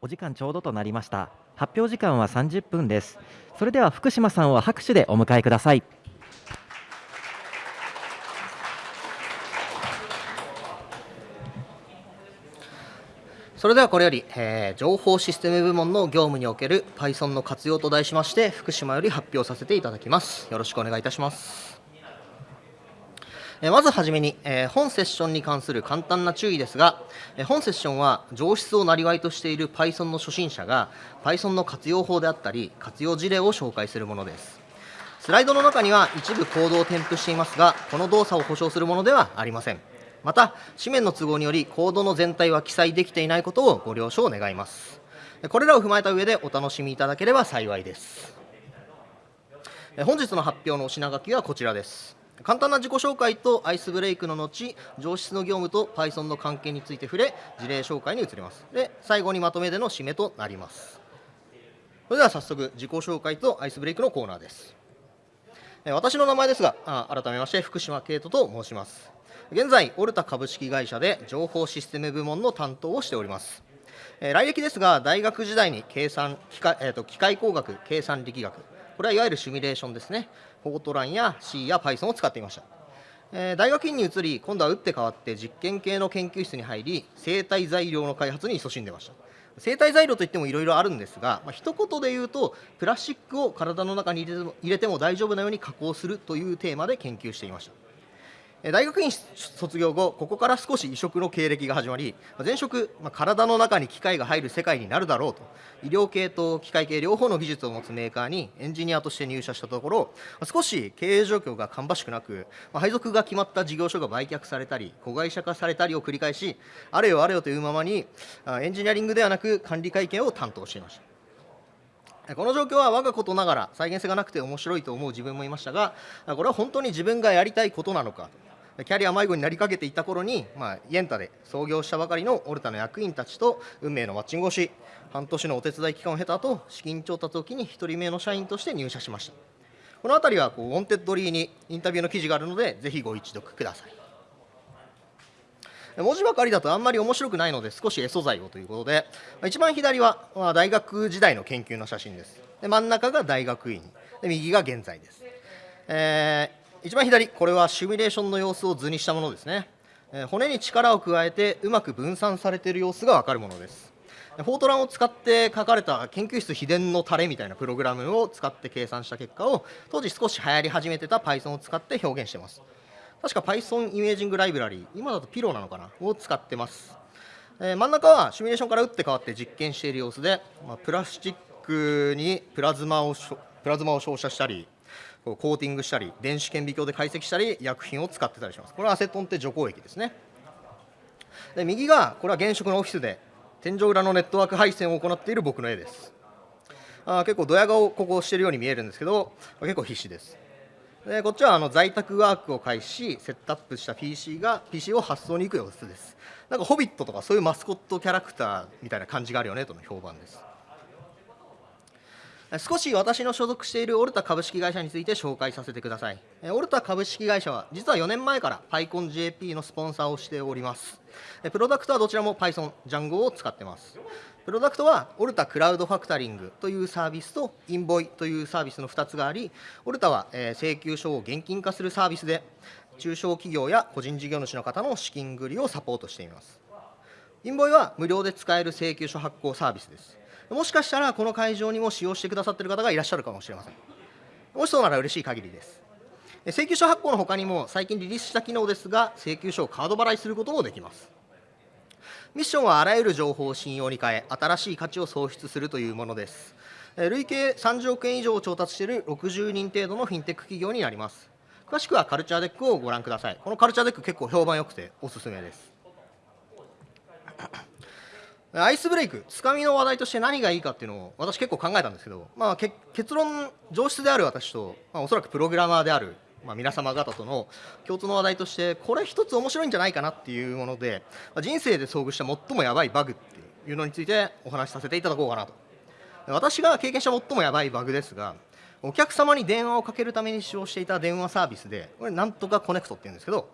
お時間ちょうどとなりました。発表時間は30分です。それでは福島さんを拍手でお迎えください。それではこれより、えー情報システム部門の業務における Python の活用と題しまして福島より発表させていただきます。よろしくお願いいたします。えまずはじめに、え本セッションに関する簡単な注意ですが、え本セッションは上質をなりわいとしている Python の初心者が Python の活用法であったり活用事例を紹介するものです。スライドの中には一部コードを添付していますがこの動作を保証するものではありません。また紙面の都合によりコードの全体は記載できていないことをご了承願います。これらを踏まえた上でお楽しみいただければ幸いです。本日の発表のお品書きはこちらです。簡単な自己紹介とアイスブレイクの後上質の業務と Python の関係について触れ事例紹介に移ります。で最後にまとめでの締めとなります。それでは早速自己紹介とアイスブレイクのコーナーです。私の名前ですが改めまして福島慶人と申します。現在オルタ株式会社で情報システム部門の担当をしております。来歴ですが大学時代に計算機械,、えーと機械工学計算力学。これはいわゆるシミュレーションですね。フォートランや C や Python を使っていました。えー大学院に移り今度は打って変わって実験系の研究室に入り生体材料の開発に勤しんでました。生体材料といってもいろいろあるんですが、まあ、一言で言うとプラスチックを体の中に入れても入れても大丈夫なように加工するというテーマで研究していました。大学院卒業後ここから少し異色の経歴が始まり前職、まあ体の中に機械が入る世界になるだろうと。医療系と機械系両方の技術を持つメーカーにエンジニアとして入社したところ少し経営状況が芳しくなく、まあ配属が決まった事業所が売却されたり子会社化されたりを繰り返しあれよあれよというままにエンジニアリングではなく管理会計を担当していました。この状況は我がことながら再現性がなくて面白いと思う自分もいましたがこれは本当に自分がやりたいことなのかキャリア迷子になりかけていた頃に、まあ、 yenta で創業したばかりの OLTA の役員たちと運命のマッチングをし半年のお手伝い期間を経た後資金調達を機に1人目の社員として入社しました。この辺りはこう Wantedly にインタビューの記事があるのでぜひご一読ください。文字ばかりだとあんまり面白くないので少し絵素材をということで一番左は大学時代の研究の写真です。で真ん中が大学院。で右が現在です、えー一番左これはシミュレーションの様子を図にしたものですね、えー骨に力を加えてうまく分散されている様子が分かるものです。フォートランを使って書かれた研究室秘伝のタレみたいなプログラムを使って計算した結果を当時少し流行り始めてた Python を使って表現してます。確か Python イメージングライブラリー今だとピローなのかな？を使ってます、えー真ん中はシミュレーションから打って変わって実験している様子で、まあ、プラスチックにプラズマをプラズマを照射したりコーティングしたり電子顕微鏡で解析したり薬品を使ってたりします。これはアセトンって除光液ですね。で右がこれは現職のオフィスで天井裏のネットワーク配線を行っている僕の絵です。あ結構ドヤ顔ここしてるように見えるんですけど結構必死です。でこっちはあの在宅ワークを開始しセットアップした PC が PC を発送に行く様子です。なんかホビットとかそういうマスコットキャラクターみたいな感じがあるよねとの評判です。少し私の所属しているオルタ株式会社について紹介させてください。オルタ株式会社は実は4年前から PyConJP のスポンサーをしております。プロダクトはどちらも Python、Django を使ってます。プロダクトはオルタクラウドファクタリングというサービスとインボイというサービスの2つがあり、オルタは請求書を現金化するサービスで中小企業や個人事業主の方の資金繰りをサポートしています。インボイは無料で使える請求書発行サービスです。もしかしたらこの会場にも使用してくださっている方がいらっしゃるかもしれません。もしそうなら嬉しい限りです。請求書発行のほかにも最近リリースした機能ですが、請求書をカード払いすることもできます。ミッションはあらゆる情報を信用に変え、新しい価値を創出するというものです。累計30億円以上を調達している60人程度のフィンテック企業になります。詳しくはカルチャーデックをご覧ください。このカルチャーデック結構評判良くておすすめです。アイスブレイク、つかみの話題として何がいいかっていうのを私結構考えたんですけど、まあ、け結論、情シスである私と、まあ、おそらくプログラマーである、まあ、皆様方との共通の話題として、これ一つ面白いんじゃないかなっていうもので、まあ、人生で遭遇した最もやばいバグっていうのについてお話しさせていただこうかなと。私が経験した最もやばいバグですが、お客様に電話をかけるために使用していた電話サービスで、これ、なんとかコネクトっていうんですけど、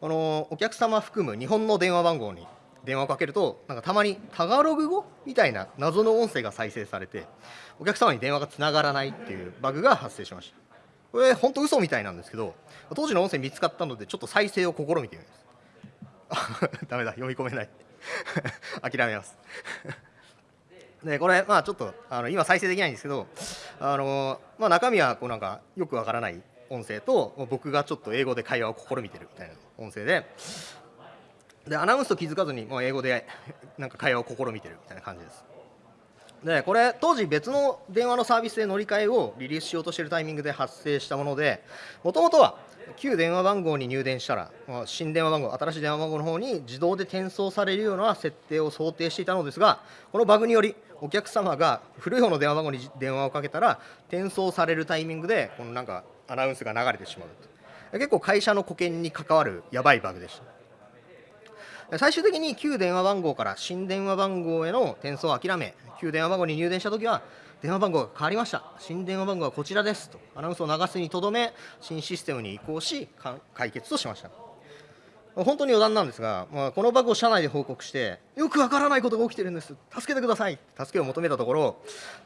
このお客様含む日本の電話番号に電話をかけるとなんかたまにタガログ語みたいな謎の音声が再生されてお客様に電話がつながらないっていうバグが発生しました。これ本当嘘みたいなんですけど当時の音声見つかったのでちょっと再生を試みてみます。ダメだ読み込めない。諦めます。でこれまあちょっとあの今再生できないんですけどあの、まあ、中身はこうなんかよくわからない音声と僕がちょっと英語で会話を試みてるみたいな音声ででアナウンスと気づかずにもう英語でなんか会話を試みてるみたいな感じです。でこれ当時別の電話のサービスで乗り換えをリリースしようとしているタイミングで発生したものでもともとは旧電話番号に入電したら新電話番号新しい電話番号の方に自動で転送されるような設定を想定していたのですがこのバグによりお客様が古い方の電話番号に電話をかけたら転送されるタイミングでこのなんかアナウンスが流れてしまうと。結構会社の保険に関わるやばいバグでした。最終的に旧電話番号から新電話番号への転送を諦め旧電話番号に入電したときは電話番号が変わりました。新電話番号はこちらですとアナウンスを流すにとどめ新システムに移行し解決としました。本当に余談なんですが、まあ、このバグを社内で報告してよくわからないことが起きてるんです。助けてください。助けを求めたところ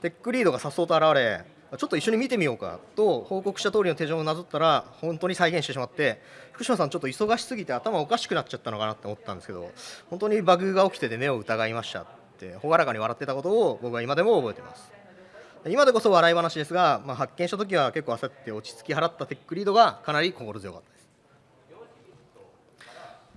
テックリードがさっそうと現れちょっと一緒に見てみようかと報告した通りの手順をなぞったら本当に再現してしまって福島さんちょっと忙しすぎて頭おかしくなっちゃったのかなって思ったんですけど本当にバグが起きてて目を疑いましたって朗らかに笑ってたことを僕は今でも覚えてます。今でこそ笑い話ですが、まあ、発見した時は結構焦って落ち着き払ったテックリードがかなり心強かったです。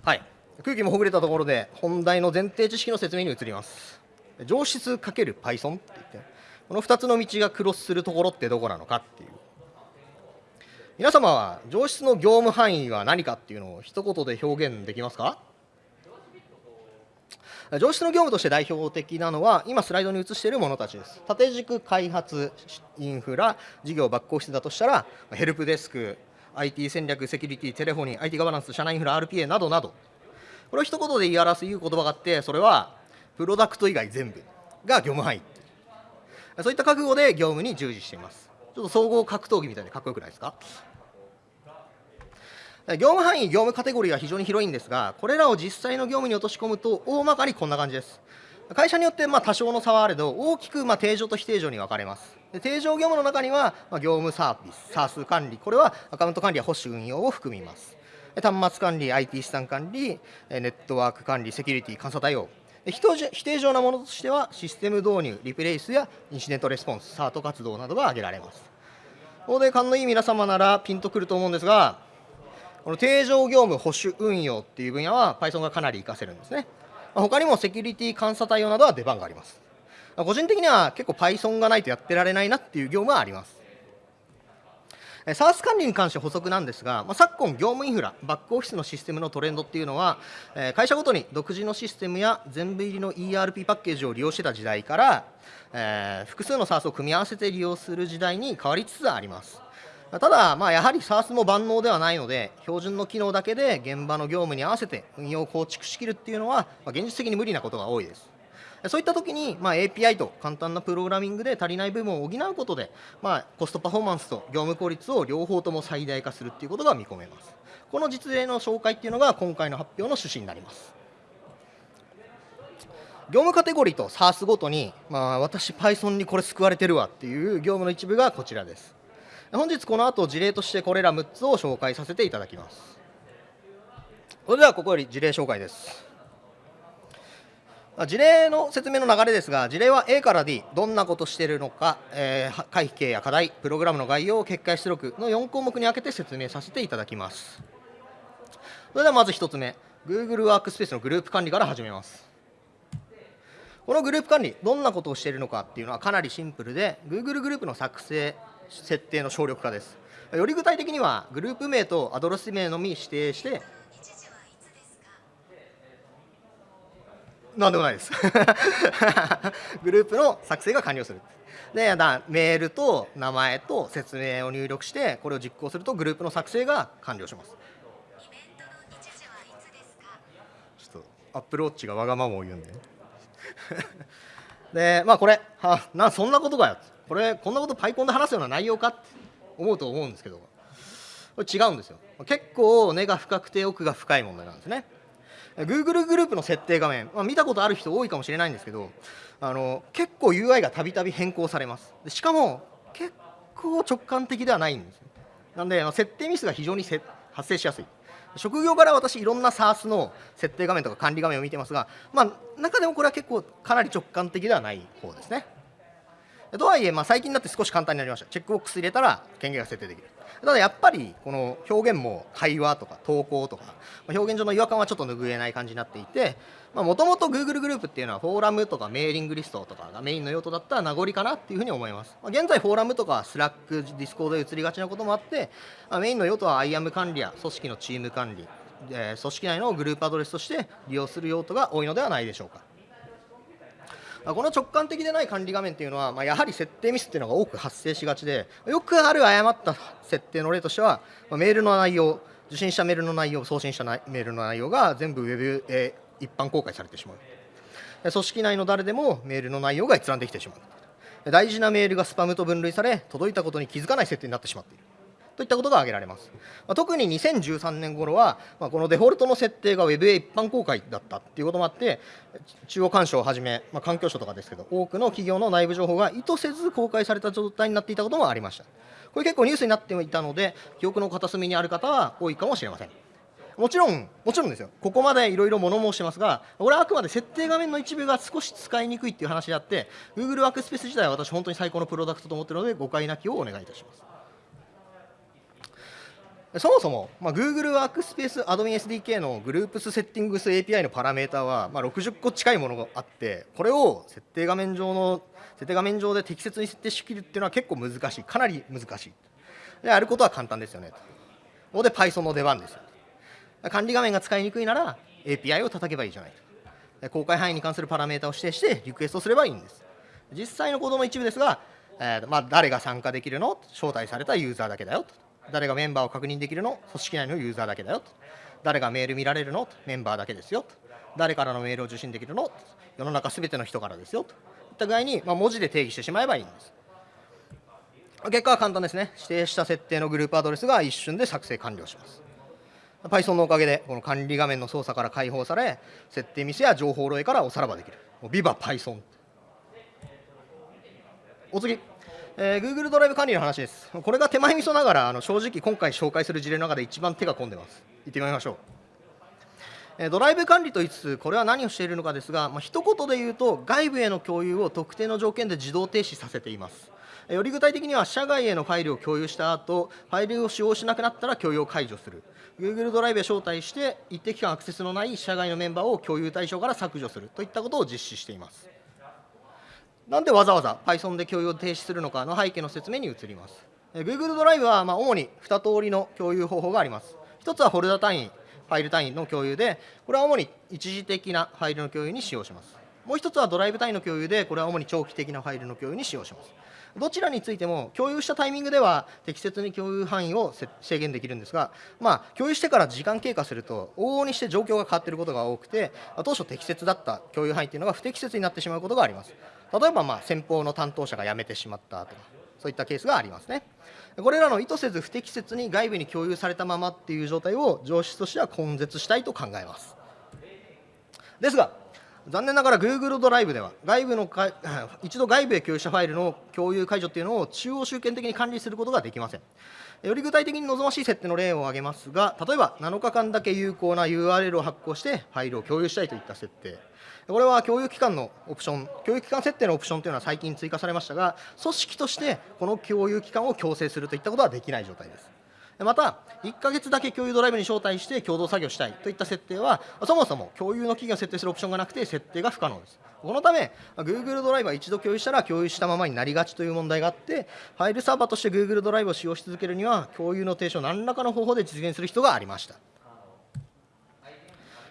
はい。空気もほぐれたところで本題の前提知識の説明に移ります。上質 ×Python って言ってこの2つの道がクロスするところってどこなのかっていう。皆様は上質の業務範囲は何かっていうのを一言で表現できますか？上質の業務として代表的なのは今スライドに映しているものたちです。縦軸開発インフラ事業バックオフィスだとしたらヘルプデスク IT 戦略セキュリティテレフォニー IT ガバナンス社内インフラ RPA などなど。これを一言で言い表すいう言葉があってそれはプロダクト以外全部が業務範囲。そういった覚悟で業務に従事していますちょっと総合格闘技みたいでかっこよくないですか？業務範囲、業務カテゴリーは非常に広いんですが、これらを実際の業務に落とし込むと、大まかにこんな感じです。会社によってまあ多少の差はあれど、大きくまあ定常と非定常に分かれます。で定常業務の中には、ま、業務サービス、SARS 管理、これはアカウント管理や保守運用を含みます。端末管理、IT 資産管理、ネットワーク管理、セキュリティ、監査対応。非定常なものとしては、システム導入、リプレイスやインシデントレスポンス、サート活動などが挙げられます。ここで勘のいい皆様ならピンとくると思うんですが、この定常業務保守運用っていう分野は Python がかなり活かせるんですね。他にもセキュリティ監査対応などは出番があります。個人的には結構 Python がないとやってられないなっていう業務はあります。SARS 管理に関して補足なんですが、まあ、昨今、業務インフラ、バックオフィスのシステムのトレンドっていうのは、え会社ごとに独自のシステムや全部入りの ERP パッケージを利用してた時代から、えー、複数の SARS を組み合わせて利用する時代に変わりつつあります。ただ、まあ、やはり SARS も万能ではないので、標準の機能だけで現場の業務に合わせて運用を構築しきるっていうのは、まあ、現実的に無理なことが多いです。そういったときに、まあ、API と簡単なプログラミングで足りない部分を補うことで、まあ、コストパフォーマンスと業務効率を両方とも最大化するっていうことが見込めます。この実例の紹介っていうのが今回の発表の趣旨になります。業務カテゴリーと SARS ごとに、まあ、私 Python にこれ救われてるわっていう業務の一部がこちらです。本日この後事例としてこれら6つを紹介させていただきますそれではここより事例紹介です事例の説明の流れですが事例は A から D どんなことしているのか、えー、会計や課題プログラムの概要結果出力の4項目に分けて説明させていただきます。それではまず1つ目。Google ワークスペースのグループ管理から始めます。このグループ管理どんなことをしているのかっていうのはかなりシンプルで Google グループの作成設定の省力化です。より具体的にはグループ名とアドレス名のみ指定してなんでもないです。グループの作成が完了する。でだメールと名前と説明を入力してこれを実行するとグループの作成が完了します。ちょっとアップルウォッチがわがままを言うんで。でまあこれはなそんなことかよ。これこんなことパイコンで話すような内容かって思うと思うんですけど。これ違うんですよ。結構根が深くて奥が深い問題なんですね。Google グループの設定画面、まあ、見たことある人多いかもしれないんですけどあの結構 UI がたびたび変更されます。しかも結構直感的ではないんですよ。なんで設定ミスが非常に発生しやすい。職業から私いろんな SaaS の設定画面とか管理画面を見てますが、まあ、中でもこれは結構かなり直感的ではない方ですね。とはいえ、まあ、最近になって少し簡単になりました。チェックボックス入れたら権限が設定できる。ただやっぱりこの表現も会話とか投稿とか表現上の違和感はちょっと拭えない感じになっていてもともと Google グループっていうのはフォーラムとかメーリングリストとかがメインの用途だった名残かなっていうふうに思います、まあ、現在フォーラムとか Slack Discord で移りがちなこともあって、まあ、メインの用途は IAM 管理や組織のチーム管理、えー、組織内のグループアドレスとして利用する用途が多いのではないでしょうか。この直感的でない管理画面っていうのは、まあ、やはり設定ミスっていうのが多く発生しがちでよくある誤った設定の例としては、まあ、メールの内容受信したメールの内容送信したメールの内容が全部ウェブへ一般公開されてしまう。組織内の誰でもメールの内容が閲覧できてしまう。大事なメールがスパムと分類され届いたことに気づかない設定になってしまっている。といったことが挙げられます。ま、特に2013年頃は、ま、このデフォルトの設定が Web へ一般公開だったということもあって、中央干渉をはじめ、まあ、環境省とかですけど、多くの企業の内部情報が意図せず公開された状態になっていたこともありました。これ結構ニュースになっていたので、記憶の片隅にある方は多いかもしれません。もちろん、もちろんですよ、ここまでいろいろ物申してますが、これはあくまで設定画面の一部が少し使いにくいっていう話であって、Google ワークスペース自体は私、本当に最高のプロダクトと思っているので、誤解なきをお願いいたします。そもそも、まあ、Google ワークスペースアドミン SDK のグループスセッティングス API のパラメータは、まあ、60個近いものがあってこれを設定画面上の設定画面上で適切に設定しきるっていうのは結構難しい。かなり難しい。でやることは簡単ですよね。とここで Python の出番ですよ。管理画面が使いにくいなら API を叩けばいいじゃない。と公開範囲に関するパラメータを指定してリクエストすればいいんです。実際のコードの一部ですが、えーまあ、誰が参加できるの？招待されたユーザーだけだよと。誰がメンバーを確認できるの？組織内のユーザーだけだよと。誰がメール見られるの？メンバーだけですよと。誰からのメールを受信できるの？世の中すべての人からですよと。いった具合に、まあ、文字で定義してしまえばいいんです。結果は簡単ですね。指定した設定のグループアドレスが一瞬で作成完了します。Python のおかげでこの管理画面の操作から解放され設定ミスや情報漏洩からおさらばできる。ビバ Python お次。えー、Google ドライブ管理の話です。これが手前味噌ながら、あの正直今回紹介する事例の中で一番手が込んでます。行ってみましょう。えー、ドライブ管理と言いつつ、これは何をしているのかですが、まあ、一言で言うと、外部への共有を特定の条件で自動停止させています。より具体的には、社外へのファイルを共有した後、ファイルを使用しなくなったら共有を解除する。Google ドライブへ招待して、一定期間アクセスのない社外のメンバーを共有対象から削除するといったことを実施しています。なんでわざわざ Python で共有を停止するのかの背景の説明に移ります。Google ドライブはま主に2通りの共有方法があります。1つはフォルダ単位、ファイル単位の共有で、これは主に一時的なファイルの共有に使用します。もう1つはドライブ単位の共有で、これは主に長期的なファイルの共有に使用します。どちらについても共有したタイミングでは適切に共有範囲を制限できるんですが、まあ、共有してから時間経過すると往々にして状況が変わっていることが多くて当初適切だった共有範囲というのが不適切になってしまうことがあります例えばまあ先方の担当者が辞めてしまったとかそういったケースがありますね。これらの意図せず不適切に外部に共有されたままっていう状態を上質としては根絶したいと考えます。ですが残念ながら Google ドライブでは外部のか 一度外部へ共有したファイルの共有解除というのを中央集権的に管理することができません。より具体的に望ましい設定の例を挙げますが例えば7日間だけ有効な URL を発行してファイルを共有したいといった設定。これは共有機関のオプション共有機関設定のオプションというのは最近追加されましたが組織としてこの共有機関を強制するといったことはできない状態ですまた、1ヶ月だけ共有ドライブに招待して共同作業したいといった設定は、そもそも共有の期限を設定するオプションがなくて、設定が不可能です。このため、Google ドライブは一度共有したら共有したままになりがちという問題があって、ファイルサーバーとして Google ドライブを使用し続けるには、共有の停止を何らかの方法で実現する必要がありました。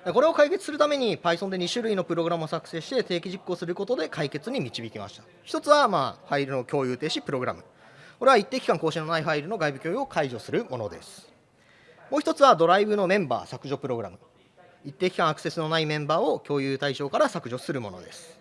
これを解決するために Python で2種類のプログラムを作成して定期実行することで解決に導きました。一つは、まあ、ファイルの共有停止プログラム。これは一定期間更新のないファイルの外部共有を解除するものです。もう一つはドライブのメンバー削除プログラム。一定期間アクセスのないメンバーを共有対象から削除するものです。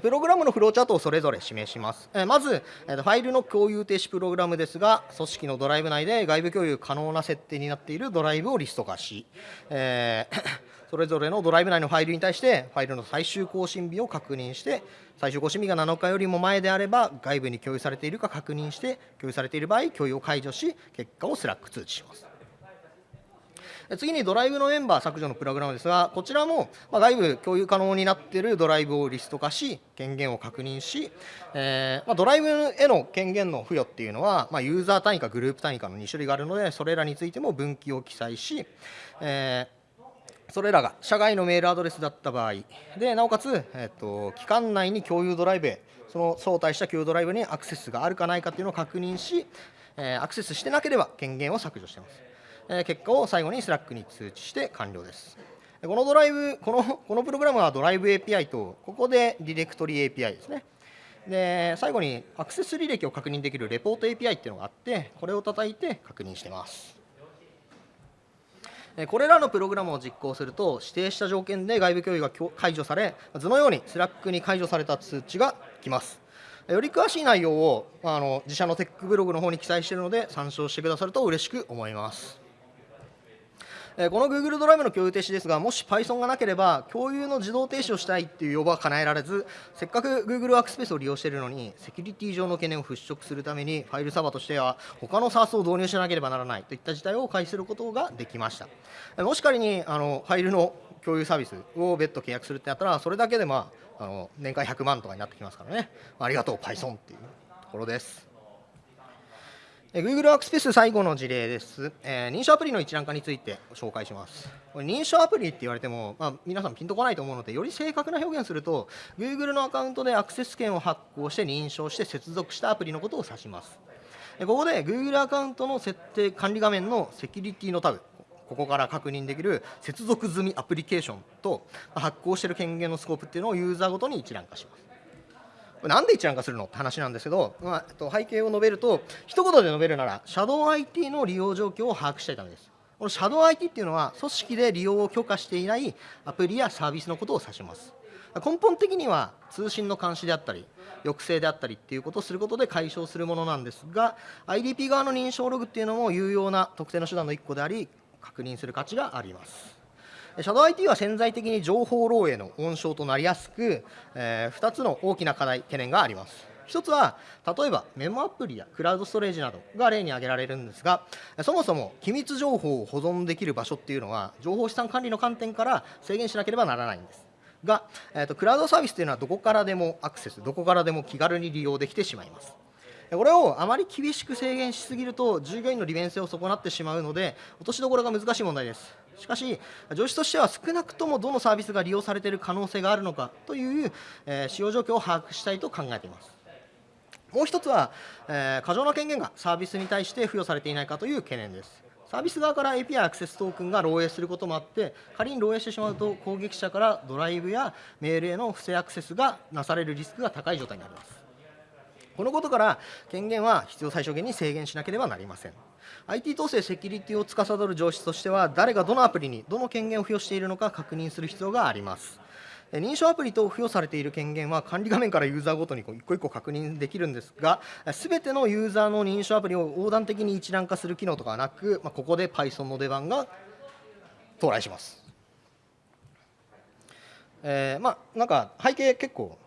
プログラムのフローチャートをそれぞれ示します。まず、ファイルの共有停止プログラムですが、組織のドライブ内で外部共有可能な設定になっているドライブをリスト化し、えー、それぞれのドライブ内のファイルに対して、ファイルの最終更新日を確認して、最終更新日が7日よりも前であれば、外部に共有されているか確認して、共有されている場合、共有を解除し、結果を Slack 通知します。次にドライブのメンバー削除のプログラムですが、こちらも外部共有可能になっているドライブをリスト化し、権限を確認し、えー、まドライブへの権限の付与っていうのは、まユーザー単位かグループ単位かの2種類があるので、それらについても分岐を記載し、えーそれらが社外のメールアドレスだった場合でなおかつ、えっと、期間内に共有ドライブへその招待した共有ドライブにアクセスがあるかないかというのを確認し、えー、アクセスしてなければ権限を削除しています。結果を最後に Slack に通知して完了です。このドライブ、このこのプログラムはドライブ API と、ここでディレクトリ API ですね。で、最後にアクセス履歴を確認できるレポート API っていうのがあって、これを叩いて確認してます。これらのプログラムを実行すると、指定した条件で外部共有が解除され、図のように Slack に解除された通知が来ます。より詳しい内容をあの自社のテックブログの方に記載しているので、参照してくださると嬉しく思います。えこの Google ドライブの共有停止ですが、もし Python がなければ、共有の自動停止をしたいっていう要望は叶えられず、せっかく Google ワークスペースを利用しているのに、セキュリティ上の懸念を払拭するために、ファイルサーバーとしては、他の SaaS を導入しなければならないといった事態を回避することができました。もし仮にあのファイルの共有サービスを別途契約するってなったら、それだけで、まあ、あの年間100万とかになってきますからね、ありがとう、Python っていうところです。Google ワークスペース最後の事例です、えー、認証アプリの一覧化について紹介します。これ認証アプリって言われても、まあ、皆さんピンとこないと思うので、より正確な表現すると、Google のアカウントでアクセス権を発行して認証して接続したアプリのことを指します。ここで Google アカウントの設定管理画面のセキュリティのタブ、ここから確認できる接続済みアプリケーションと発行している権限のスコープっていうのをユーザーごとに一覧化します。なんで一覧化するのって話なんですけど、まあ、と背景を述べると一言で述べるならシャドウ IT の利用状況を把握したいためです。このシャドウ IT っていうのは組織で利用を許可していないアプリやサービスのことを指します。根本的には通信の監視であったり抑制であったりっていうことをすることで解消するものなんですが IDP 側の認証ログっていうのも有用な特定の手段の1個であり確認する価値があります。シャドウ IT は潜在的に情報漏洩の温床となりやすく、えー、2つの大きな課題、懸念があります。1つは、例えばメモアプリやクラウドストレージなどが例に挙げられるんですが、そもそも機密情報を保存できる場所っていうのは、情報資産管理の観点から制限しなければならないんです。が、えーと、クラウドサービスというのはどこからでもアクセス、どこからでも気軽に利用できてしまいます。これをあまり厳しく制限しすぎると従業員の利便性を損なってしまうので落としどころが難しい問題ですしかし上司としては少なくともどのサービスが利用されている可能性があるのかという、え、使用状況を把握したいと考えています。もう一つは、え、過剰な権限がサービスに対して付与されていないかという懸念です。サービス側から API アクセストークンが漏洩することもあって仮に漏洩してしまうと攻撃者からドライブやメールへの不正アクセスがなされるリスクが高い状態になります。このことから権限は必要最小限に制限しなければなりません。IT 統制セキュリティを司る上司としては誰がどのアプリにどの権限を付与しているのか確認する必要があります。認証アプリと付与されている権限は管理画面からユーザーごとに一個一個確認できるんですがすべてのユーザーの認証アプリを横断的に一覧化する機能とかはなく、まあ、ここで Python の出番が到来します、えー、まあなんか背景結構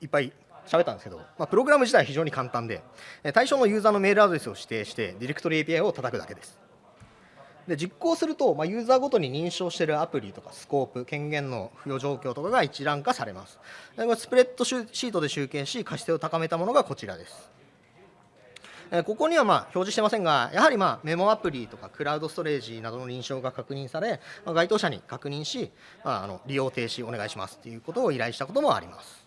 いっぱい喋ったんですけど、まあ、プログラム自体は非常に簡単で、対象のユーザーのメールアドレスを指定して、ディレクトリ API を叩くだけです。で実行すると、まあ、ユーザーごとに認証しているアプリとかスコープ、権限の付与状況とかが一覧化されます。スプレッドシートで集計し、可視性を高めたものがこちらです。ここにはまあ表示してませんが、やはりまあメモアプリとかクラウドストレージなどの認証が確認され、該当者に確認し、まあ、あの利用停止お願いしますということを依頼したこともあります。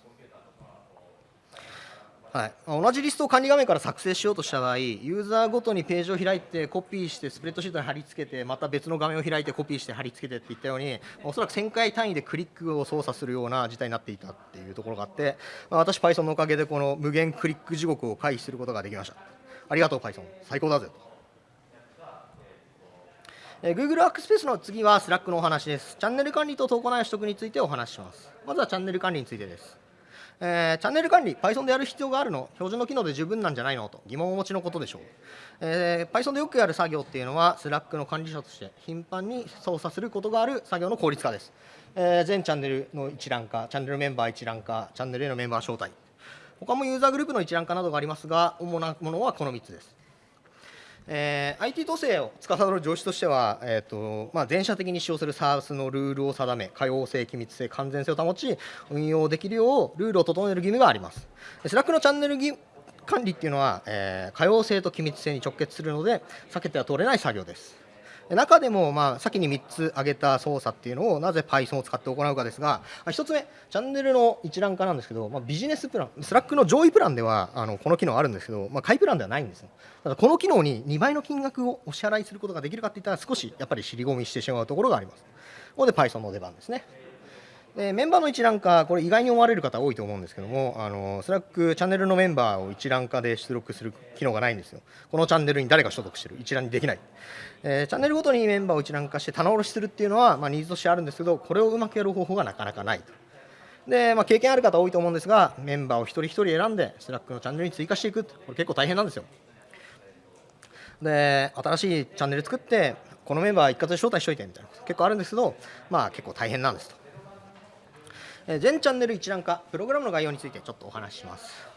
はい、同じリストを管理画面から作成しようとした場合、ユーザーごとにページを開いて、コピーして、スプレッドシートに貼り付けて、また別の画面を開いて、コピーして貼り付けてっていったように、おそらく1000回単位でクリックを操作するような事態になっていたっていうところがあって、私、Python のおかげでこの無限クリック地獄を回避することができました。ありがとう、Python。最高だぜと。え Google ワークスペースの次は Slack のお話です。チャンネル管理と投稿内容取得についてお話しします。まずはチャンネル管理についてです。えーチャンネル管理 Python でやる必要があるの標準の機能で十分なんじゃないのと疑問をお持ちのことでしょう、えー Python でよくやる作業っていうのは Slack の管理者として頻繁に操作することがある作業の効率化です、えー全チャンネルの一覧化チャンネルメンバー一覧化チャンネルへのメンバー招待。他もユーザーグループの一覧化などがありますが主なものはこの3つです。えー IT 統制を司る上司としては、えーとまあ、全社的に使用する SaaS のルールを定め、可用性、機密性、完全性を保ち、運用できるようルールを整える義務があります。 Slack のチャンネル管理っていうのは、えー可用性と機密性に直結するので、避けては通れない作業です。中でも、まあ、先に3つ挙げた操作っていうのをなぜ Python を使って行うかですが、1つ目、チャンネルの一覧化なんですけど、まあ、ビジネスプラン、Slack の上位プランではあのこの機能あるんですけど、まあ、下位プランではないんですね。ただこの機能に2倍の金額をお支払いすることができるかっていったら少しやっぱり尻込みしてしまうところがあります。ここで Python の出番ですね。でメンバーの一覧化、これ意外に思われる方多いと思うんですけども、あの Slack チャンネルのメンバーを一覧化で出力する機能がないんですよ。このチャンネルに誰が所属してる、一覧にできない。えーチャンネルごとにメンバーを一覧化して棚卸しするっていうのは、まあ、ニーズとしてあるんですけど、これをうまくやる方法がなかなかないと。で、まあ、経験ある方多いと思うんですが、メンバーを一人一人選んで、 Slack のチャンネルに追加していく、これ結構大変なんですよ。で、新しいチャンネル作って、このメンバー一括で招待しといてみたいなこと結構あるんですけど、まあ結構大変なんですと。全チャンネル一覧化、プログラムの概要についてちょっとお話しします。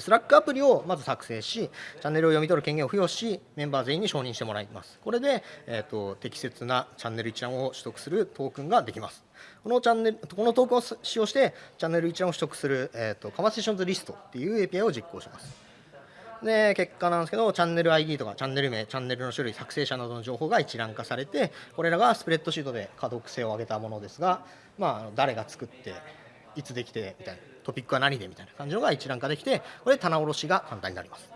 スラックアプリをまず作成し、チャンネルを読み取る権限を付与し、メンバー全員に承認してもらいます。これで、えー、と適切なチャンネル一覧を取得するトークンができます。このチャンネルこのトークンを使用して、チャンネル一覧を取得する、えー、とカマセッションズリストっていう API を実行します。で結果なんですけどチャンネル ID とかチャンネル名チャンネルの種類作成者などの情報が一覧化されてこれらがスプレッドシートで可読性を上げたものですが、まあ、誰が作っていつできてみたいなトピックは何でみたいな感じのが一覧化できてこれで棚卸しが簡単になります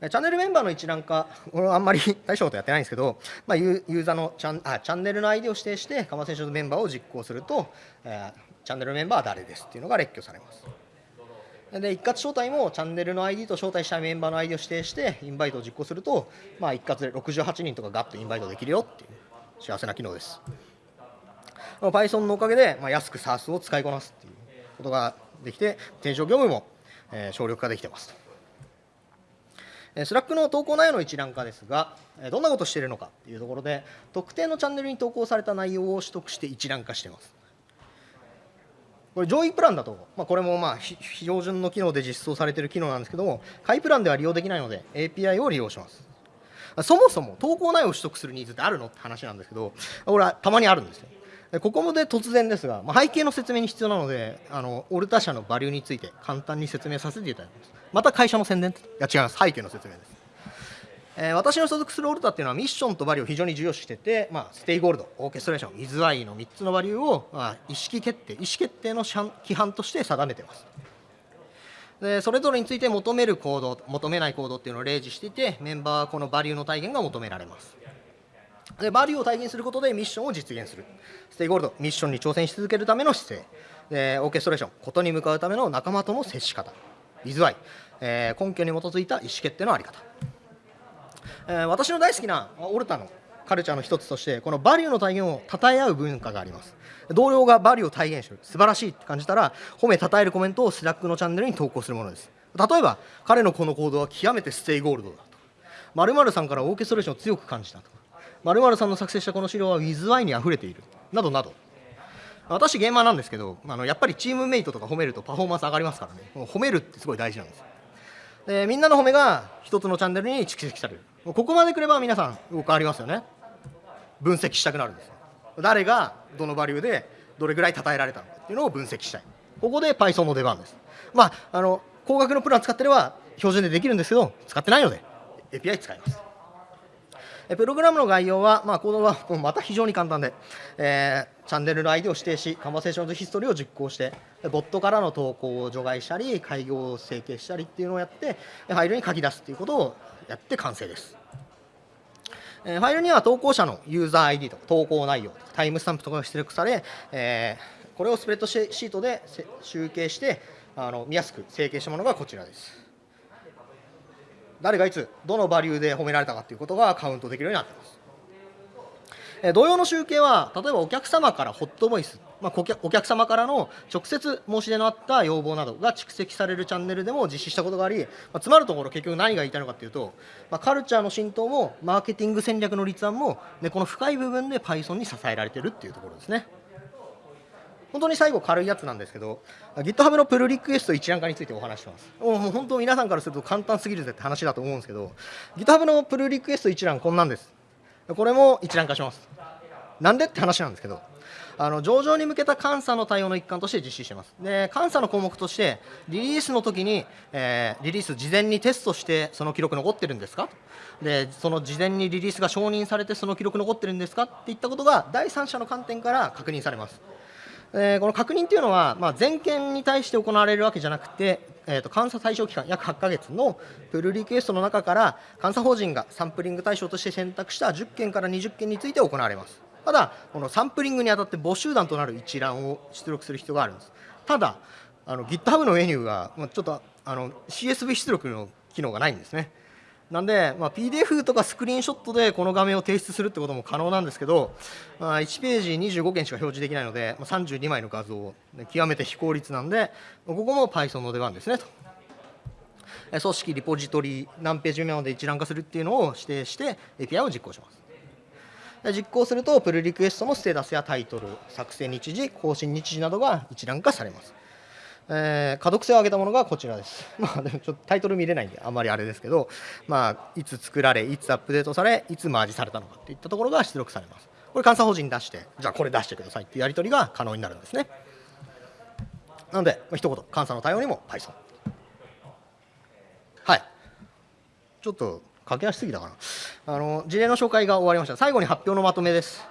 チャンネルメンバーの一覧化、これはあんまり 大したことやってないんですけど、まあ、ユーザーのチャンあチャンネルの ID を指定して、カマ選手のメンバーを実行すると、えーチャンネルメンバーは誰ですっていうのが列挙されます。で一括招待もチャンネルの ID と招待したメンバーの ID を指定してインバイトを実行すると、まあ、一括で68人とかガッとインバイトできるよっていう幸せな機能です。Python のおかげで、まあ、安く SARS を使いこなすっていうことができて、転職業務も、えー省力化できてますと。えー Slack の投稿内容の一覧化ですが、どんなことをしているのかというところで、特定のチャンネルに投稿された内容を取得して一覧化しています。これ上位プランだと、まあ、これもまあ標準の機能で実装されている機能なんですけども、下位プランでは利用できないので、API を利用します。そもそも投稿内容を取得するニーズってあるのって話なんですけど、これはたまにあるんですよ。ここもで突然ですが、まあ、背景の説明に必要なので、あの OLTA 社のバリューについて簡単に説明させていただきます。また会社の宣伝いや違います、背景の説明です。えー私の所属する OLTA っていうのはミッションとバリューを非常に重要視してて、まあ、 Stay Gold、 Orchestration、イズワイの3つのバリューを、まあ、意識決定、意思決定の規範として定めてます。でそれぞれについて求める行動、求めない行動っていうのを例示していて、メンバーはこのバリューの体現が求められます。でバリューを体現することでミッションを実現する。 Stay Gold、ミッションに挑戦し続けるための姿勢。で Orchestration、ことに向かうための仲間との接し方。イズワイ、えー根拠に基づいた意思決定のあり方。えー私の大好きな OLTA のカルチャーの一つとしてこのバリューの体現を称え合う文化があります。同僚がバリューを体現してる。素晴らしいって感じたら褒め称えるコメントを Slack のチャンネルに投稿するものです。例えば彼のこの行動は極めて Stay Gold だと。〇〇さんからオーケストレーションを強く感じたとか。〇〇さんの作成したこの資料はウィズワイにあふれている。などなど。私ゲーマーなんですけどあのやっぱりチームメイトとか褒めるとパフォーマンス上がりますからね。褒めるってすごい大事なんです。でみんなの褒めが一つのチャンネルに蓄積される。ここまでくれば皆さん分かりますよね。分析したくなるんです誰がどのバリューでどれぐらい称えられたのかっていうのを分析したい。ここで Python の出番です。まああの高額のプラン使ってれば標準でできるんですけど使ってないので API 使います。プログラムの概要は、まあ、コードはまた非常に簡単で、えーチャンネルの ID を指定し、カンバセーションズヒストリーを実行して、ボットからの投稿を除外したり、開業を整形したりっていうのをやって、ファイルに書き出すっていうことをやって完成です。ファイルには投稿者のユーザー ID とか投稿内容とかタイムスタンプとかが出力され、えーこれをスプレッドシートで集計してあの見やすく整形したものがこちらです。誰がいつどのバリューで褒められたかということがカウントできるようになっています。同様の集計は例えばお客様からホットボイス、まあ、お客様からの直接申し出のあった要望などが蓄積されるチャンネルでも実施したことがあり、まあ、つまるところ結局何が言いたいのかというと、まあ、カルチャーの浸透もマーケティング戦略の立案も、ね、この深い部分で Python に支えられてるっていうところですね。本当に最後軽いやつなんですけど GitHub のプルリクエスト一覧化についてお話してますもう本当皆さんからすると簡単すぎるぜって話だと思うんですけど GitHub のプルリクエスト一覧こんなんですこれも一覧化します。なんでって話なんですけどあの上場に向けた監査の対応の一環として実施しています。で監査の項目としてリリースの時に、えー、リリース事前にテストしてその記録残ってるんですか？でその事前にリリースが承認されてその記録残ってるんですか？っていったことが第三者の観点から確認されます。えー、この確認というのは、まあ、全件に対して行われるわけじゃなくて、えー、と監査対象期間約8ヶ月のプルリクエストの中から監査法人がサンプリング対象として選択した10件から20件について行われます。ただこのサンプリングにあたって募集団となる一覧を出力する必要があるんです。ただあの GitHub のメニューがちょっとあの CSV 出力の機能がないんですね。なんで、まあ、PDF とかスクリーンショットでこの画面を提出するってことも可能なんですけど、まあ、1ページ25件しか表示できないので、まあ、32枚の画像、極めて非効率なんで、ここも Python の出番ですねと。組織、リポジトリ、何ページ目まで一覧化するっていうのを指定して API を実行します。実行すると、プルリクエストのステータスやタイトル、作成日時、更新日時などが一覧化されます。えー、可読性を上げたものがこちらです。まあ、でもちょっとタイトル見れないんで、あんまりあれですけど、まあ、いつ作られ、いつアップデートされ、いつマージされたのかといったところが出力されます。これ、監査法人出して、じゃあこれ出してくださいっていうやり取りが可能になるんですね。なので、まあ、一言、監査の対応にも Python。はい。ちょっと駆け足すぎたかな。あの事例の紹介が終わりました。最後に発表のまとめです。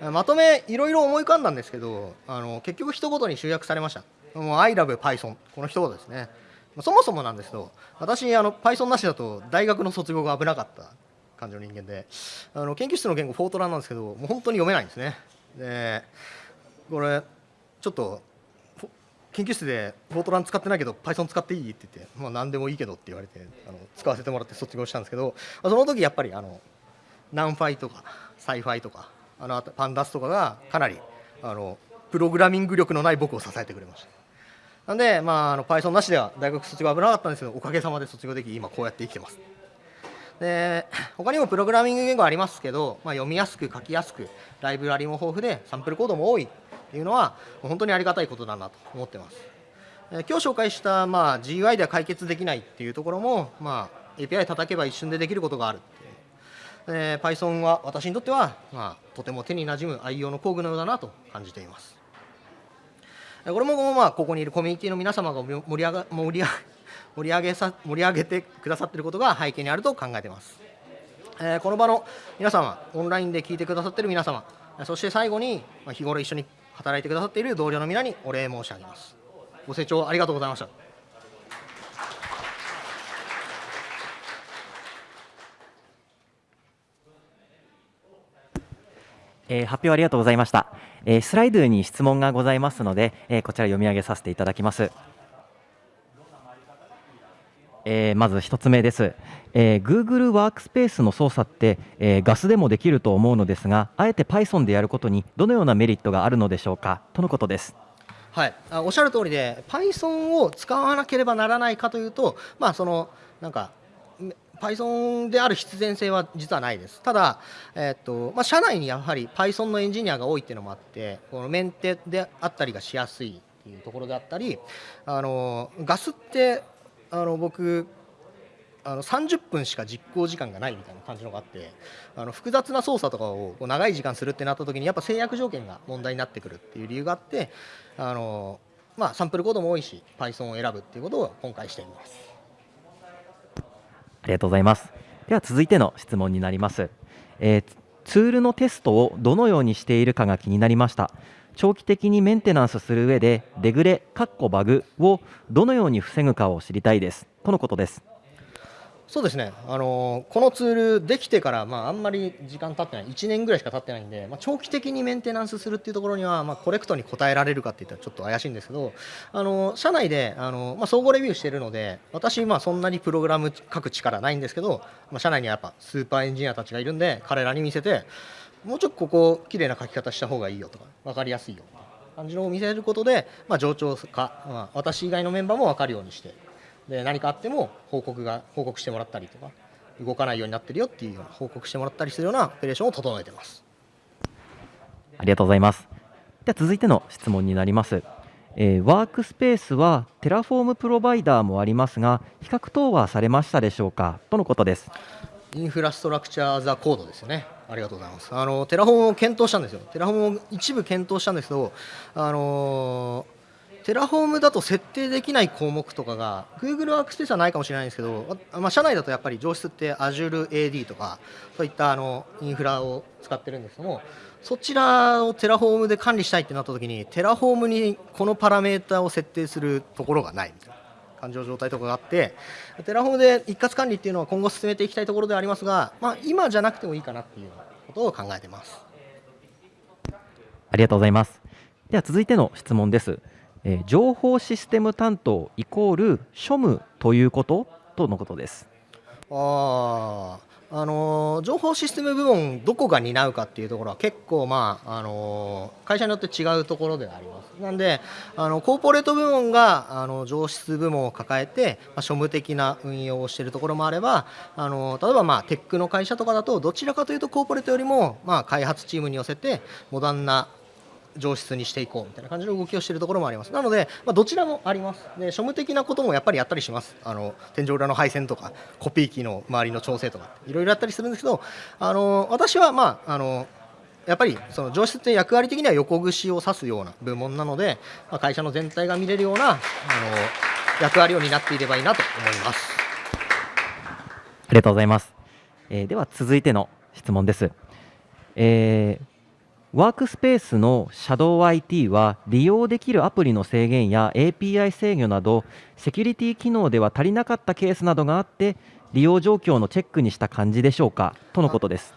まとめ、いろいろ思い浮かんだんですけど、あの結局、一言に集約されました。もう I love Python この一言ですね。そもそもなんですけど私あの Python なしだと大学の卒業が危なかった感じの人間であの研究室の言語フォートランなんですけどもう本当に読めないんですね。でこれちょっと研究室でフォートラン使ってないけど Python 使っていいって言って、まあ、何でもいいけどって言われてあの使わせてもらって卒業したんですけどその時やっぱりあのナンファイとか SciPy とかあの pandas とかがかなりあのプログラミング力のない僕を支えてくれました。なんで、まあ、あの Python なしでは大学卒業危なかったんですけどおかげさまで卒業でき今こうやって生きてます。で他にもプログラミング言語ありますけど、まあ、読みやすく書きやすくライブラリも豊富でサンプルコードも多いっていうのは本当にありがたいことだなと思ってます。今日紹介した、まあ、GUI では解決できないっていうところも、まあ、API 叩けば一瞬でできることがあるって、Python は私にとっては、まあ、とても手になじむ愛用の工具のようだなと感じています。これもまあここにいるコミュニティの皆様が盛り上が盛り盛り上げさ盛り上げてくださっていることが背景にあると考えています。えー、この場の皆様、オンラインで聞いてくださっている皆様、そして最後に日頃一緒に働いてくださっている同僚の皆にお礼申し上げます。ご清聴ありがとうございました。えー、発表ありがとうございました。えー、スライドに質問がございますので、えー、こちら読み上げさせていただきます。えー、まず1つ目です、えー、Google ワークスペースの操作って、えー、ガスでもできると思うのですがあえて Python でやることにどのようなメリットがあるのでしょうか？とのことですはいあおっしゃる通りで Python を使わなければならないかというとまあそのなんか Python である必然性は実はないです。ただ、えーとまあ、社内にやはり Python のエンジニアが多いっていうのもあって、このメンテであったりがしやすいっていうところであったり、あのガスってあの僕あの30分しか実行時間がないみたいな感じのがあってあの複雑な操作とかを長い時間するってなった時にやっぱ制約条件が問題になってくるっていう理由があってあの、まあ、サンプルコードも多いし Python を選ぶっていうことを今回しています。ありがとうございます。では続いての質問になります。えー、ツールのテストをどのようにしているかが気になりました。長期的にメンテナンスする上でデグレ、カッコバグをどのように防ぐかを知りたいです。とのことです。そうですね、あのこのツールできてから、まあ、あんまり時間経ってない。1年ぐらいしか経ってないんで、まあ、長期的にメンテナンスするっていうところには、まあ、コレクトに応えられるかっていったらちょっと怪しいんですけどあの社内であの、まあ、総合レビューしてるので私、まあ、そんなにプログラム書く力ないんですけど、まあ、社内にはやっぱスーパーエンジニアたちがいるんで彼らに見せてもうちょっとここ綺麗な書き方した方がいいよとか分かりやすいよ感じのを見せることで、まあ、上長か、まあ、私以外のメンバーも分かるようにしてで何かあっても報告が報告してもらったりとか動かないようになってるよっていうような報告してもらったりするようなオペレーションを整えてます。ありがとうございます。では続いての質問になります。えー、 Workspace は Terraform プロバイダーもありますが比較等はされましたでしょうか？とのことです。 Infrastructure as Code ですよね。ありがとうございます。あのテラフォームを検討したんですよ。 Terraform を一部検討したんですけどあの Terraform だと設定できない項目とかが Google ワークスペースはないかもしれないんですけど、まあ、社内だとやっぱり情シスって Azure AD とかそういったあのインフラを使ってるんですけどもそちらを Terraform で管理したいってなった時に Terraform にこのパラメータを設定するところがないみたいな感情状態とかがあって Terraform で一括管理っていうのは今後進めていきたいところではありますが、まあ、今じゃなくてもいいかなっていうことを考えてます。ありがとうございます。では続いての質問です、えー、情報システム担当イコール庶務ということとのことですあああの情報システム部門どこが担うかっていうところは結構、まああの会社によって違うところではあります。なんであのコーポレート部門があの上質部門を抱えて、まあ、庶務的な運用をしているところもあればあの例えば、まあ、テックの会社とかだとどちらかというとコーポレートよりも、まあ、開発チームに寄せてモダンな上質にしていこうみたいな感じの動きをしているところもあります。なので、まあ、どちらもあります。で庶務的なこともやっぱりやったりします。あの天井裏の配線とかコピー機の周りの調整とかいろいろやったりするんですけどあの私はまああのやっぱりその上質って役割的には横串を指すような部門なので、まあ、会社の全体が見れるようなあの役割を担っていればいいなと思います。ありがとうございます、えー、では続いての質問です、えーワークスペースの ShadowIT は利用できるアプリの制限や API 制御などセキュリティ機能では足りなかったケースなどがあって利用状況のチェックにした感じでしょうかとのことです。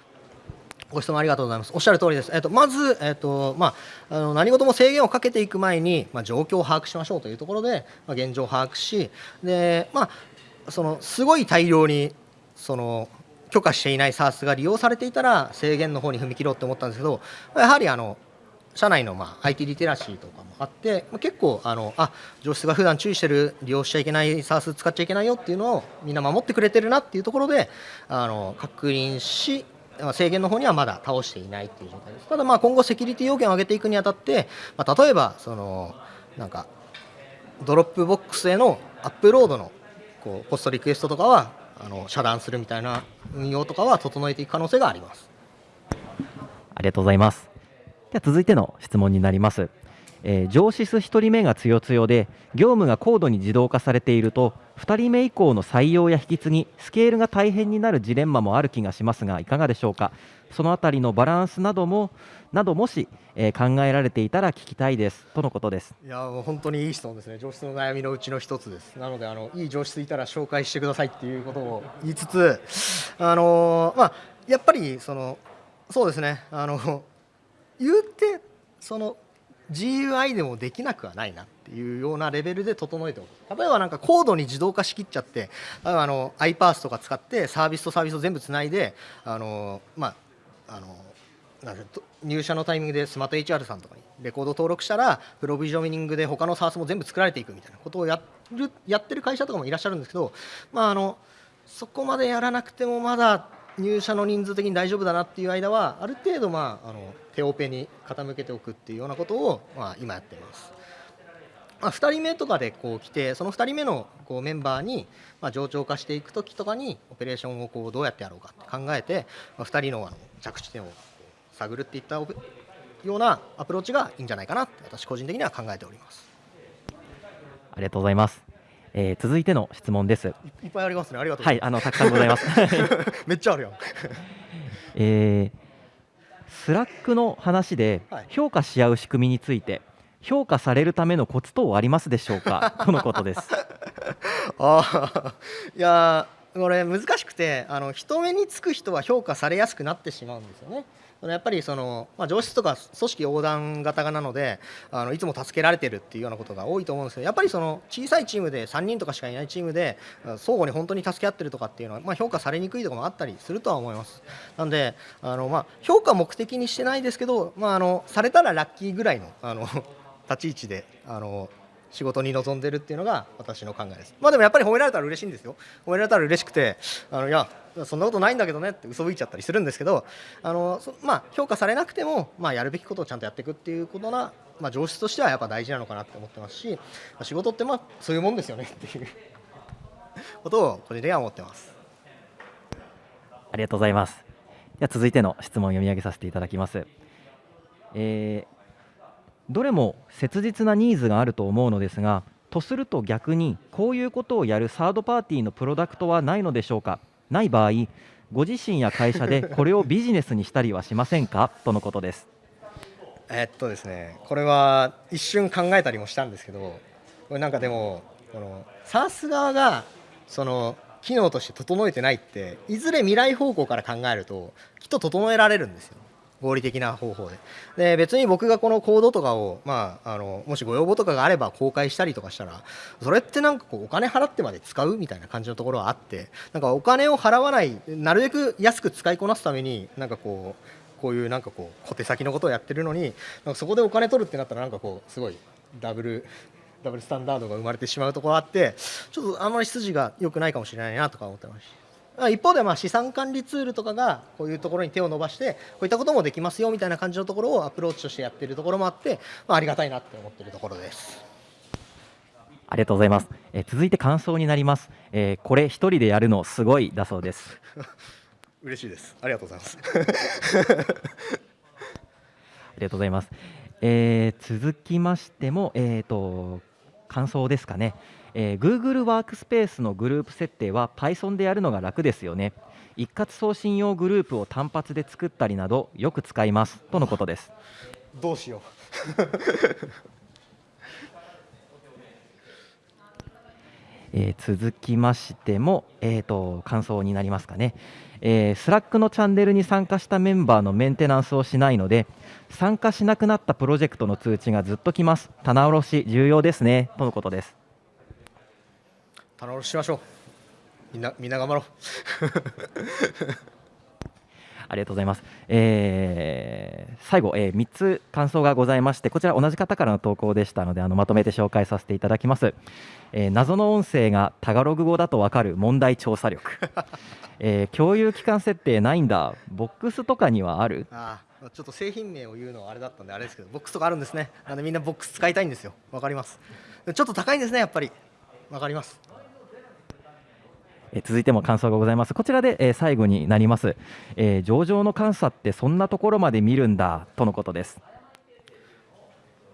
ご質問ありがとうございます。おっしゃる通りです。えっと、まず、えっと、まあ、あの、何事も制限をかけていく前に、まあ、状況を把握しましょうというところで、まあ、現状を把握し、で、まあ、その、すごい大量に、その、許可していない SARS が利用されていたら制限の方に踏み切ろうと思ったんですけどやはりあの社内のまあ IT リテラシーとかもあって結構あのあ情シスが普段注意してる利用しちゃいけない SaaS 使っちゃいけないよっていうのをみんな守ってくれてるなっていうところであの確認し制限の方にはまだ倒していないっていう状態です。ただまあ今後セキュリティ要件を上げていくにあたって、まあ、例えばそのなんか Dropbox へのアップロードのこう POST リクエストとかはあの遮断するみたいな運用とかは整えていく可能性があります。ありがとうございます。では続いての質問になります。えー、上司1人目が強強で業務が高度に自動化されていると2人目以降の採用や引き継ぎスケールが大変になるジレンマもある気がしますがいかがでしょうか？そのあたりのバランスなどもなどもし、えー、考えられていたら聞きたいです。とのことです。いや本当にいい質問ですね。上司の悩みのうちの一つです。なのであのいい上司いたら紹介してくださいっていうことを言いつつあの、まあやっぱりそのそうですね。あの言ってその GUI でもできなくはないなっていうようなレベルで整えておく。例えばなんか高度に自動化しきっちゃってあの iPaaS とか使ってサービスとサービスを全部つないであのまああのなん入社のタイミングでスマート HR さんとかにレコード登録したらプロビジョニングで他の SARS も全部作られていくみたいなことをやるやってる会社とかもいらっしゃるんですけど、まあ、あのそこまでやらなくてもまだ入社の人数的に大丈夫だなっていう間はある程度、まあ、あの手オペに傾けておくっていうようなことを、まあ、今やってます。まあ、2人目とかでこう来てその2人目のこうメンバーに、まあ、上長化していく時とかにオペレーションをこうどうやってやろうかって考えて、まあ、2人のあの着地点を探るっていったようなアプローチがいいんじゃないかなって私個人的には考えておりますありがとうございますえー、続いての質問です。いっぱいありますね。ありがとうはい、あのたくさんございます。めっちゃあるよ。えー、 Slack の話で評価し合う仕組みについて、評価されるためのコツ等ありますでしょうか？とのことです。ああ、いやこれ難しくてあの人目につく人は評価されやすくなってしまうんですよね。やっぱりその、まあ、情シスとか組織横断型なのであのいつも助けられてるっていうようなことが多いと思うんですけどやっぱりその小さいチームで3人とかしかいないチームで相互に本当に助け合ってるとかっていうのは、まあ、評価されにくいところもあったりするとは思いますなんであの、まあ、評価目的にしてないですけど、まあ、あのされたらラッキーぐらいのあの立ち位置であの仕事に臨んでるっていうのが私の考えです。まあでもやっぱり褒められたら嬉しいんですよ。褒められたら嬉しくてあのいやそんなことないんだけどねって嘘吹いちゃったりするんですけどあのまあ、評価されなくても、まあ、やるべきことをちゃんとやっていくっていうことな、まあ、上質としてはやっぱ大事なのかなって思ってますし仕事ってまあそういうもんですよね。っていう ことを個人的には思ってます。ありがとうございます。では続いての質問を読み上げさせていただきます、えーどれも切実なニーズがあると思うのですがとすると逆にこういうことをやるサードパーティーのプロダクトはないのでしょうか？ない場合ご自身や会社でこれをビジネスにしたりはしませんか？とのことです。えっとですねこれは一瞬考えたりもしたんですけどこれなんかでもこの SARS 側がその機能として整えてないっていずれ未来方向から考えるときっと整えられるんですよ。合理的な方法で。で別に僕がこのコードとかを、まあ、あのもしご要望とかがあれば公開したりとかしたらそれってなんかこうお金払ってまで使うみたいな感じのところはあってなんかお金を払わないなるべく安く使いこなすためになんかこうこういうなんかこう小手先のことをやってるのになんかそこでお金取るってなったらなんかこうすごいダブルダブルスタンダードが生まれてしまうところあってちょっとあんまり筋が良くないかもしれないなとか思ってます一方でまあ資産管理ツールとかがこういうところに手を伸ばしてこういったこともできますよみたいな感じのところをアプローチとしてやっているところもあって、まあ、ありがたいなって思っているところです。ありがとうございます。え続いて感想になります。えー、これ一人でやるのすごいだそうです。嬉しいです。ありがとうございます。ありがとうございます。えー、続きましても、えーと感想ですかね。えー、Google ワークスペースのグループ設定は Python でやるのが楽ですよね。一括送信用グループを単発で作ったりなどよく使います。とのことです。どうしよう。えー、続きましても、えーと、感想になりますかね、えー、 Slack のチャンネルに参加したメンバーのメンテナンスをしないので参加しなくなったプロジェクトの通知がずっと来ます。棚卸し重要ですね。とのことです棚卸ししましょうみんなみんな頑張ろう ありがとうございます。えー、最後、えー、3つ感想がございまして、こちら同じ方からの投稿でしたので、あのまとめて紹介させていただきます。えー、謎の音声がタガログ語だとわかる問題調査力。えー、共有期間設定ないんだ。ボックスとかにはある？ああちょっと製品名を言うのはあれだったんであれですけど、ボックスとかあるんですね。なんでみんなボックス使いたいんですよ。わかります。ちょっと高いんですね、やっぱり。わかります。え続いても感想がございます。こちらで、え最後になります、えー、上場の監査ってそんなところまで見るんだとのことです。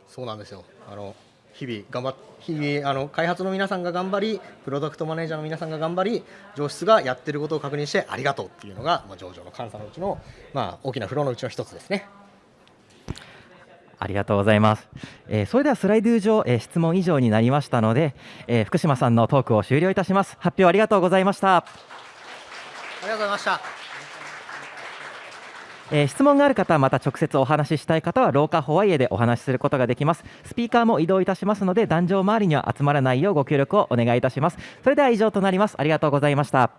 そうなんですよ。あの日々頑張日々あの開発の皆さんが頑張りプロダクトマネージャーの皆さんが頑張り上質がやってることを確認してありがとうっていうのが、まあ、上場の監査のうちの、まあ、大きなフローのうちの一つですね。ありがとうございます。えー、それではスライド上、えー、質問以上になりましたので、えー、福島さんのトークを終了いたします。発表ありがとうございました。ありがとうございました。えー、質問がある方また直接お話ししたい方は廊下ホワイエでお話しすることができますスピーカーも移動いたしますので壇上周りには集まらないようご協力をお願いいたしますそれでは以上となりますありがとうございました